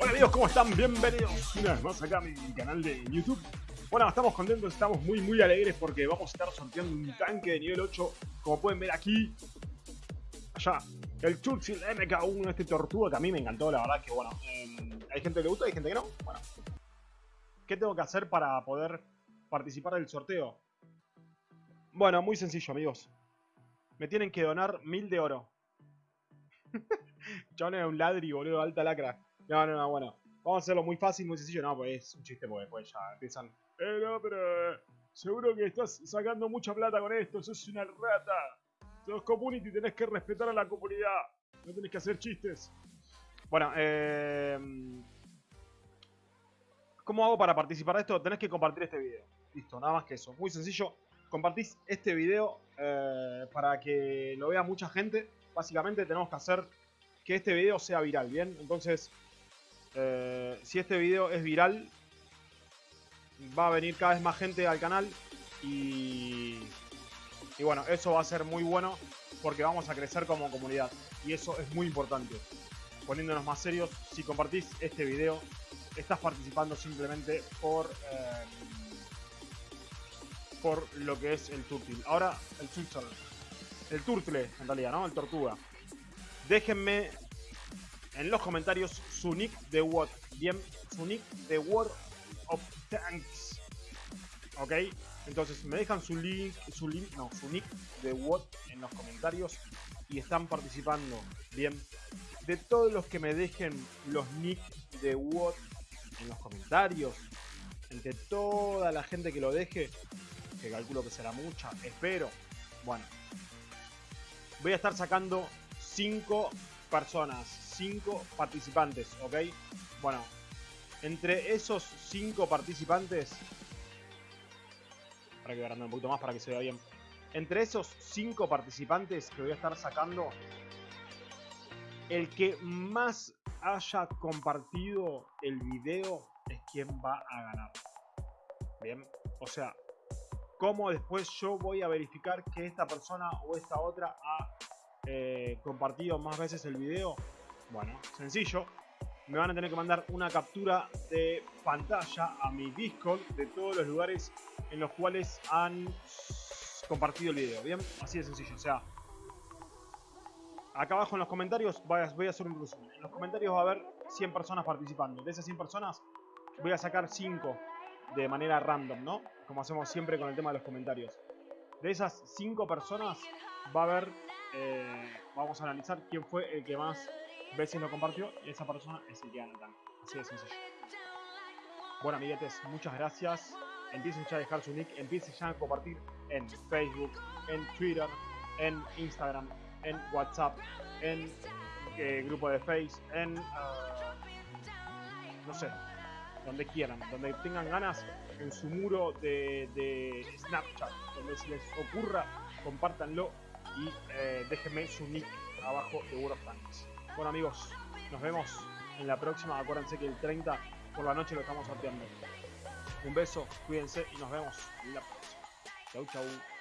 Hola amigos, ¿cómo están? Bienvenidos una vez más acá a mi canal de YouTube. Bueno, estamos contentos, estamos muy muy alegres porque vamos a estar sorteando un tanque de nivel 8, como pueden ver aquí. Allá, el Churchill MK1, este tortuga que a mí me encantó, la verdad que bueno, eh, hay gente que le gusta, hay gente que no. Bueno, ¿qué tengo que hacer para poder participar del sorteo? Bueno, muy sencillo amigos. Me tienen que donar mil de oro. John es un ladri, boludo, alta lacra. No, no, no, bueno. Vamos a hacerlo muy fácil, muy sencillo. No, pues es un chiste porque después ya empiezan. Eh, no, pero eh, seguro que estás sacando mucha plata con esto. Sos una rata. Sos community, tenés que respetar a la comunidad. No tenés que hacer chistes. Bueno, eh... ¿Cómo hago para participar de esto? Tenés que compartir este video. Listo, nada más que eso. Muy sencillo. Compartís este video eh, para que lo vea mucha gente. Básicamente tenemos que hacer que este video sea viral, ¿bien? Entonces, eh, si este video es viral, va a venir cada vez más gente al canal y, y bueno, eso va a ser muy bueno porque vamos a crecer como comunidad y eso es muy importante. Poniéndonos más serios, si compartís este video, estás participando simplemente por eh, por lo que es el turtle. Ahora, el turtle. El turtle, en realidad, ¿no? El tortuga. Déjenme en los comentarios su nick de What. Bien, su nick de World of Tanks. ¿Ok? Entonces me dejan su link, su link, no, su nick de What en los comentarios y están participando. Bien, de todos los que me dejen los nick de What en los comentarios, entre toda la gente que lo deje, que calculo que será mucha, espero. Bueno, voy a estar sacando 5 personas, 5 participantes, ¿ok? Bueno, entre esos 5 participantes, para que agrandar un poquito más para que se vea bien. Entre esos 5 participantes que voy a estar sacando, el que más haya compartido el video es quien va a ganar. Bien, o sea, cómo después yo voy a verificar que esta persona o esta otra ha eh, compartido más veces el video? Bueno, sencillo. Me van a tener que mandar una captura de pantalla a mi Discord de todos los lugares en los cuales han compartido el video. Bien, así de sencillo. O sea, acá abajo en los comentarios voy a, hacer un resumen. En los comentarios va a haber 100 personas participando. De esas 100 personas voy a sacar 5 de manera random, ¿no? Como hacemos siempre con el tema de los comentarios. De esas 5 personas va a haber, eh, vamos a analizar quién fue el que más veces lo compartió y esa persona es el que gana Así de sencillo. Bueno, amiguetes, muchas gracias. Empiecen ya a dejar su nick, empiecen ya a compartir en Facebook, en Twitter, en Instagram, en WhatsApp, en eh, grupo de Face, en... Uh, no sé, donde quieran, donde tengan ganas, en su muro de, Snapchat, donde se les ocurra, compártanlo y eh, déjenme su nick abajo de World of Tanks. Bueno amigos, nos vemos en la próxima, acuérdense que el 30 por la noche lo estamos sorteando. Un beso, cuídense y nos vemos en la próxima. Chau chau.